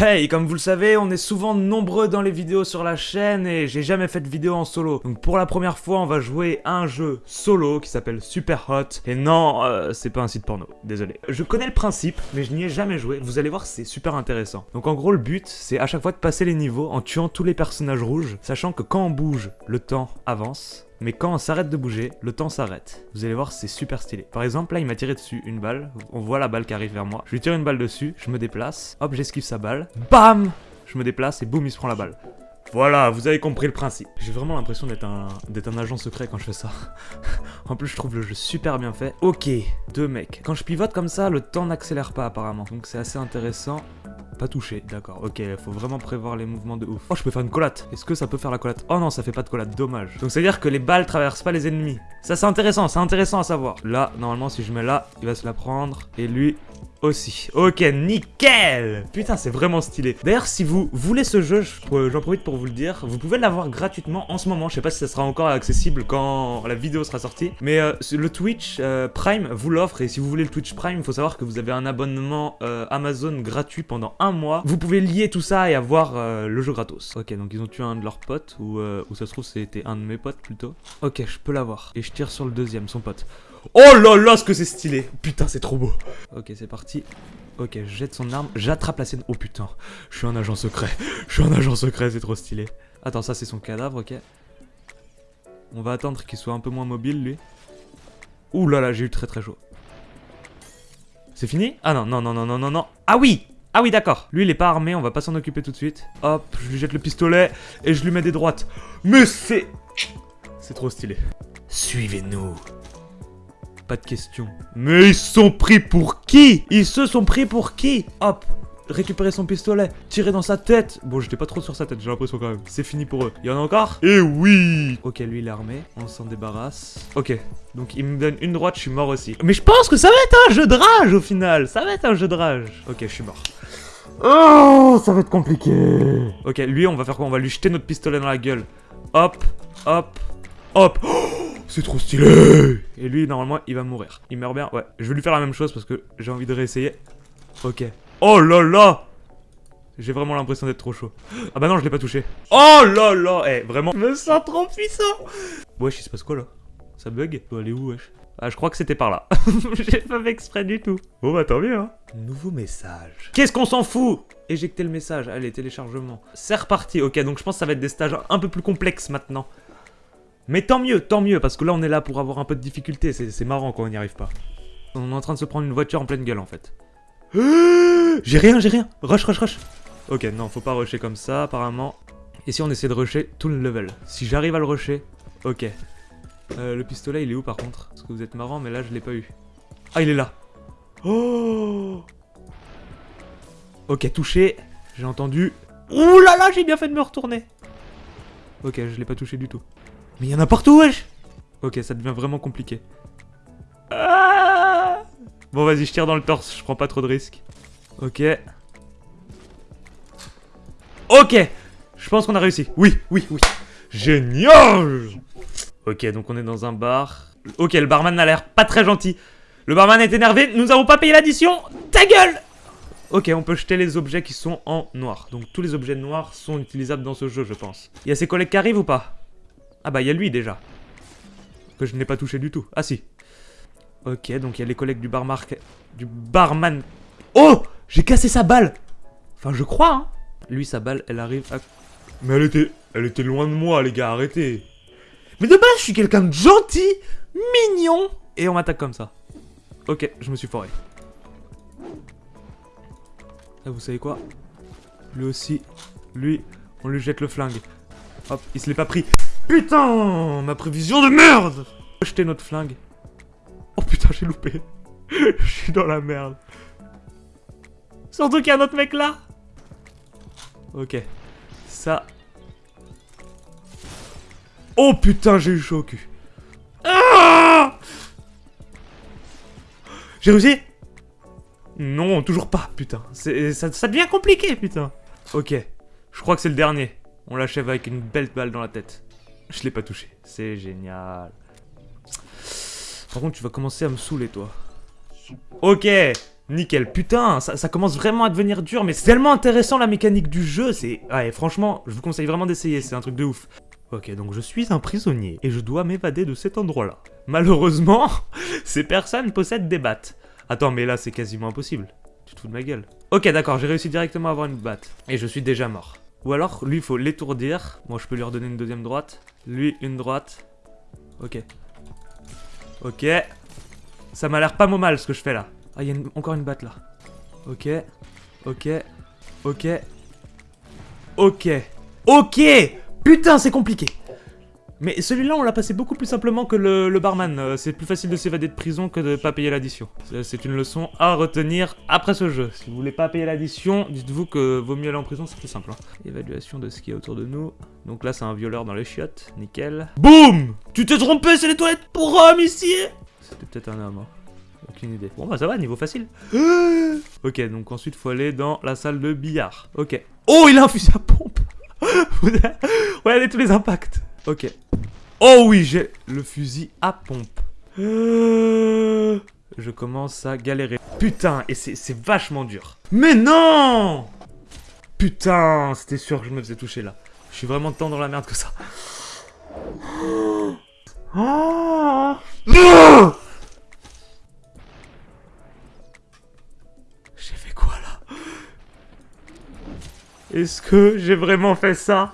Hey, comme vous le savez, on est souvent nombreux dans les vidéos sur la chaîne et j'ai jamais fait de vidéo en solo. Donc pour la première fois, on va jouer un jeu solo qui s'appelle Super Hot. Et non, euh, c'est pas un site porno, désolé. Je connais le principe, mais je n'y ai jamais joué. Vous allez voir, c'est super intéressant. Donc en gros, le but, c'est à chaque fois de passer les niveaux en tuant tous les personnages rouges, sachant que quand on bouge, le temps avance. Mais quand on s'arrête de bouger, le temps s'arrête. Vous allez voir, c'est super stylé. Par exemple, là, il m'a tiré dessus une balle. On voit la balle qui arrive vers moi. Je lui tire une balle dessus, je me déplace. Hop, j'esquive sa balle. BAM Je me déplace et boum, il se prend la balle. Voilà, vous avez compris le principe. J'ai vraiment l'impression d'être un, un agent secret quand je fais ça. en plus, je trouve le jeu super bien fait. Ok, deux mecs. Quand je pivote comme ça, le temps n'accélère pas apparemment. Donc c'est assez intéressant. Pas touché, d'accord. Ok, faut vraiment prévoir les mouvements de ouf. Oh, je peux faire une collate. Est-ce que ça peut faire la collate? Oh non, ça fait pas de collate, dommage. Donc c'est à dire que les balles traversent pas les ennemis. Ça c'est intéressant, c'est intéressant à savoir. Là, normalement, si je mets là, il va se la prendre. Et lui, aussi. Ok, nickel Putain, c'est vraiment stylé. D'ailleurs, si vous voulez ce jeu, j'en profite pour vous le dire, vous pouvez l'avoir gratuitement en ce moment. Je sais pas si ça sera encore accessible quand la vidéo sera sortie. Mais euh, le Twitch euh, Prime vous l'offre. Et si vous voulez le Twitch Prime, il faut savoir que vous avez un abonnement euh, Amazon gratuit pendant un mois. Vous pouvez lier tout ça et avoir le jeu gratos. Ok, donc ils ont tué un de leurs potes. Ou, ou ça se trouve, c'était un de mes potes plutôt. Ok, je peux l'avoir. Et je tire sur le deuxième, son pote. Oh là là, ce que c'est stylé Putain, c'est trop beau Ok, c'est parti. Ok, je jette son arme, j'attrape la scène. Oh putain, je suis un agent secret. Je suis un agent secret, c'est trop stylé. Attends, ça c'est son cadavre, ok. On va attendre qu'il soit un peu moins mobile, lui. Ouh là là, j'ai eu très très chaud. C'est fini? Ah non, non, non, non, non, non, non. Ah oui Ah oui, d'accord. Lui, il est pas armé, on va pas s'en occuper tout de suite. Hop, je lui jette le pistolet et je lui mets des droites. Mais c'est... C'est trop stylé. Suivez-nous. Pas de question. Mais ils sont pris pour qui? Ils se sont pris pour qui? Hop récupérer son pistolet, tirer dans sa tête. Bon, j'étais pas trop sur sa tête, j'ai l'impression quand même. C'est fini pour eux. Il y en a encore? Eh oui Ok, lui, il est armé. On s'en débarrasse. Ok, donc il me donne une droite, je suis mort aussi. Mais je pense que ça va être un jeu de rage au final. Ça va être un jeu de rage. Ok, je suis mort. Oh, ça va être compliqué. Ok, lui, on va faire quoi? On va lui jeter notre pistolet dans la gueule. Hop, hop, hop. Oh c'est trop stylé Et lui, normalement, il va mourir. Il meurt bien Ouais, je vais lui faire la même chose parce que j'ai envie de réessayer. Ok. Oh là là J'ai vraiment l'impression d'être trop chaud. Ah bah non, je l'ai pas touché. Oh là là Eh, vraiment, je me sens trop puissant Wesh, il se passe quoi là? Ça bug? Doit aller où, wesh? Ah, je crois que c'était par là. J'ai pas fait exprès du tout. Bon bah tant mieux, hein. Nouveau message. Qu'est-ce qu'on s'en fout? Éjecter le message. Allez, téléchargement. C'est reparti. Ok, donc je pense que ça va être des stages un peu plus complexes maintenant. Mais tant mieux, tant mieux, parce que là on est là pour avoir un peu de difficulté, c'est marrant quand on n'y arrive pas. On est en train de se prendre une voiture en pleine gueule en fait. j'ai rien, j'ai rien Rush, rush, rush Ok, non, faut pas rusher comme ça apparemment. Et si on essaie de rusher tout le level? Si j'arrive à le rusher, ok. Euh, le pistolet il est où par contre? Parce que vous êtes marrant mais là je l'ai pas eu. Ah il est là Oh Ok, touché. J'ai entendu. Ouh là là, j'ai bien fait de me retourner. Ok, je l'ai pas touché du tout. Mais il y en a partout, wesh Ok, ça devient vraiment compliqué. Ah bon, vas-y, je tire dans le torse, je prends pas trop de risques. Ok. Ok Je pense qu'on a réussi. Oui, oui, oui. Génial Ok, donc on est dans un bar. Ok, le barman n'a l'air pas très gentil. Le barman est énervé, nous avons pas payé l'addition Ta gueule Ok, on peut jeter les objets qui sont en noir. Donc tous les objets noirs sont utilisables dans ce jeu, je pense. Il y a ses collègues qui arrivent ou pas? Ah bah il y a lui déjà. Que je n'ai pas touché du tout. Ah si. Ok, donc il y a les collègues du barmark... Du barman... Oh J'ai cassé sa balle Enfin, je crois, hein. Lui, sa balle, elle arrive à... Mais elle était... Elle était loin de moi, les gars, arrêtez. Mais de base, je suis quelqu'un de gentil, mignon. Et on m'attaque comme ça. Ok, je me suis foré. Ah, vous savez quoi? Lui aussi. Lui, on lui jette le flingue. Hop, il se l'est pas pris. Putain Ma prévision de merde Jeter notre flingue. Oh putain, j'ai loupé. Je suis dans la merde. Surtout qu'il y a un autre mec là. Ok. Ça. Oh putain, j'ai eu chaud au. Ah j'ai réussi? Non, toujours pas, putain. Ça devient compliqué, putain. Ok. Je crois que c'est le dernier. On l'achève avec une belle balle dans la tête. Je l'ai pas touché. C'est génial. Par contre, tu vas commencer à me saouler, toi. Ok Nickel, putain, ça, commence vraiment à devenir dur, mais c'est tellement intéressant la mécanique du jeu, c'est... Ouais, franchement, je vous conseille vraiment d'essayer, c'est un truc de ouf. Ok, donc je suis un prisonnier, et je dois m'évader de cet endroit-là. Malheureusement, ces personnes possèdent des battes. Attends, mais là, c'est quasiment impossible. Tu te fous de ma gueule. Ok, d'accord, j'ai réussi directement à avoir une batte. Et je suis déjà mort. Ou alors, lui, il faut l'étourdir. Moi, je peux lui redonner une deuxième droite. Lui, une droite. Ok. Ok. Ça m'a l'air pas mal ce que je fais là. Ah, il y a encore une batte là. Ok. Ok. Ok. Ok. Ok Putain, c'est compliqué mais celui-là, on l'a passé beaucoup plus simplement que le, barman. Euh, c'est plus facile de s'évader de prison que de pas payer l'addition. C'est une leçon à retenir après ce jeu. Si vous voulez pas payer l'addition, dites-vous que vaut mieux aller en prison, c'est plus simple. Hein. Évaluation de ce qui est autour de nous. Donc là, c'est un violeur dans les chiottes. Nickel. Boum Tu t'es trompé, c'est les toilettes pour hommes ici C'était peut-être un homme. Hein. Aucune idée. Bon bah ça va, niveau facile. ok, donc ensuite faut aller dans la salle de billard. Ok. Oh, il a un fusil à pompe Regardez tous les impacts. Ok. Oh oui, j'ai le fusil à pompe. Je commence à galérer. Putain, et c'est vachement dur. Mais non Putain, c'était sûr que je me faisais toucher là. Je suis vraiment tant dans la merde que ça. Ah. J'ai fait quoi là? Est-ce que j'ai vraiment fait ça?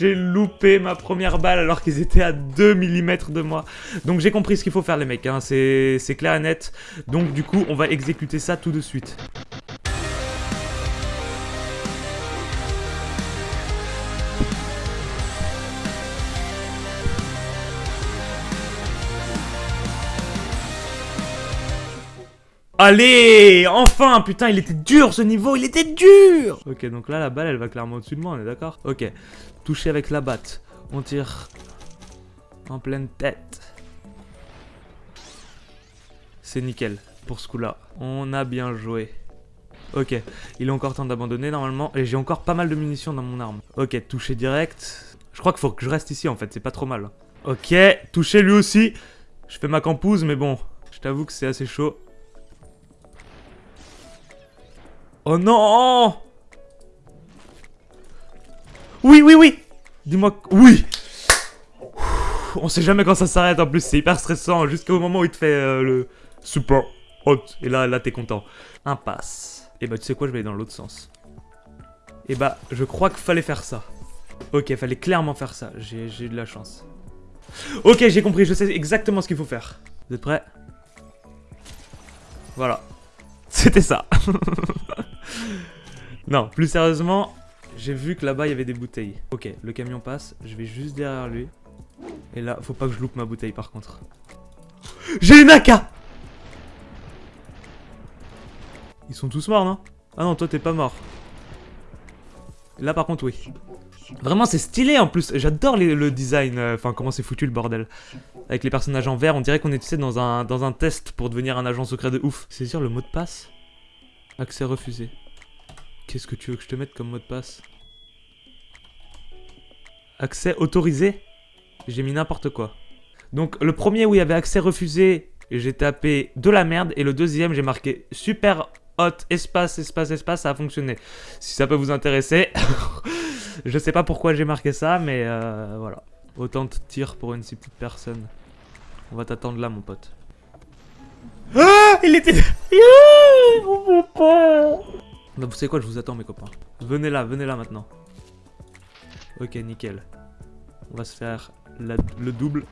J'ai loupé ma première balle alors qu'ils étaient à 2 mm de moi. Donc j'ai compris ce qu'il faut faire les mecs, hein. c'est clair et net. Donc du coup, on va exécuter ça tout de suite. Allez Enfin Putain, il était dur ce niveau, il était dur Ok, donc là, la balle, elle va clairement au-dessus de moi, on est d'accord? Ok. Toucher avec la batte. On tire en pleine tête. C'est nickel pour ce coup-là. On a bien joué. Ok, il est encore temps d'abandonner normalement. Et j'ai encore pas mal de munitions dans mon arme. Ok, toucher direct. Je crois qu'il faut que je reste ici en fait, c'est pas trop mal. Ok, toucher lui aussi. Je fais ma campouse, mais bon, je t'avoue que c'est assez chaud. Oh non Oui, oui, oui Dis-moi... Oui On sait jamais quand ça s'arrête en plus, c'est hyper stressant jusqu'au moment où il te fait euh, le super hot. Et là, là t'es content. Impasse. Et bah tu sais quoi, je vais aller dans l'autre sens. Et bah, je crois qu'il fallait faire ça. Ok, fallait clairement faire ça. J'ai eu de la chance. Ok, j'ai compris, je sais exactement ce qu'il faut faire. Vous êtes prêts? Voilà. C'était ça. non, plus sérieusement, j'ai vu que là-bas, il y avait des bouteilles. Ok, le camion passe, je vais juste derrière lui. Et là, faut pas que je loupe ma bouteille, par contre. J'ai une AK Ils sont tous morts, non? Ah non, toi, t'es pas mort. Là, par contre, oui. Vraiment, c'est stylé, en plus. J'adore le design, euh, enfin, comment c'est foutu, le bordel. Avec les personnages en vert, on dirait qu'on est, tu sais, dans un, dans un test pour devenir un agent secret de ouf. Sûr, le mot de passe? Accès refusé. Qu'est-ce que tu veux que je te mette comme mot de passe? Accès autorisé? J'ai mis n'importe quoi. Donc le premier où il y avait accès refusé, j'ai tapé de la merde. Et le deuxième, j'ai marqué super hot, espace, espace, espace, ça a fonctionné. Si ça peut vous intéresser. je sais pas pourquoi j'ai marqué ça, mais euh, voilà. Autant de tirs pour une si petite personne. On va t'attendre là, mon pote. Ah Il était... Vous savez quoi, je vous attends mes copains. Venez là, venez là maintenant. Ok, nickel. On va se faire le double.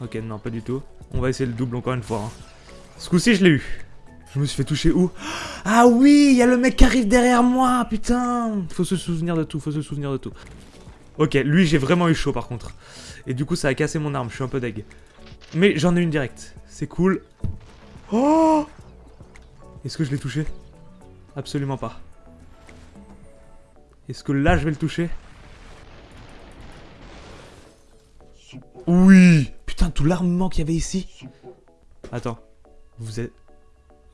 Ok, non, pas du tout. On va essayer le double encore une fois. Hein. Ce coup-ci, je l'ai eu. Je me suis fait toucher où? Ah oui, il y a le mec qui arrive derrière moi, putain Faut se souvenir de tout, faut se souvenir de tout. Ok, lui, j'ai vraiment eu chaud par contre. Et du coup, ça a cassé mon arme, je suis un peu deg. Mais j'en ai une directe. C'est cool. Oh Est-ce que je l'ai touché? Absolument pas. Est-ce que là, je vais le toucher? Oui Putain, tout l'armement qu'il y avait ici. Attends. Vous êtes...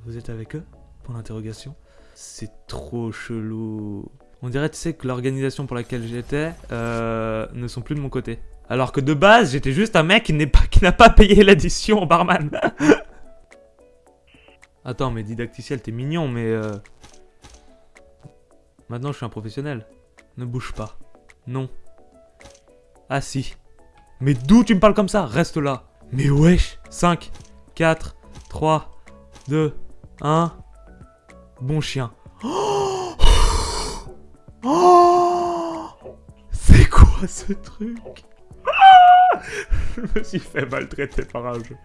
Vous êtes avec eux? Pour l'interrogation C'est trop chelou. On dirait, tu sais, que l'organisation pour laquelle j'étais euh, ne sont plus de mon côté. Alors que de base, j'étais juste un mec qui n'a pas, pas payé l'addition au barman. Attends, mais didacticiel, t'es mignon, mais... Euh... Maintenant, je suis un professionnel. Ne bouge pas. Non. Ah si. Mais d'où tu me parles comme ça? Reste là. Mais wesh 5, 4, 3, 2, 1. Bon chien. C'est quoi ce truc? Je me suis fait maltraiter par un jeu.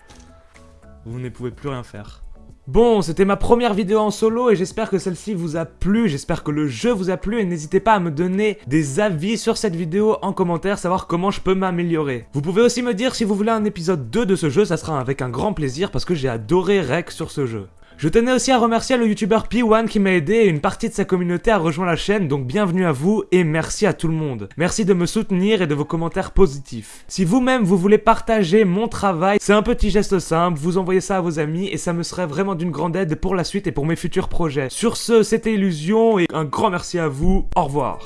Vous ne pouvez plus rien faire. Bon, c'était ma première vidéo en solo et j'espère que celle-ci vous a plu, j'espère que le jeu vous a plu et n'hésitez pas à me donner des avis sur cette vidéo en commentaire, savoir comment je peux m'améliorer. Vous pouvez aussi me dire si vous voulez un épisode 2 de ce jeu, ça sera avec un grand plaisir parce que j'ai adoré Rec sur ce jeu. Je tenais aussi à remercier le youtubeur P1 qui m'a aidé et une partie de sa communauté a rejoint la chaîne, donc bienvenue à vous et merci à tout le monde. Merci de me soutenir et de vos commentaires positifs. Si vous-même vous voulez partager mon travail, c'est un petit geste simple, vous envoyez ça à vos amis et ça me serait vraiment d'une grande aide pour la suite et pour mes futurs projets. Sur ce, c'était Illusion et un grand merci à vous, au revoir.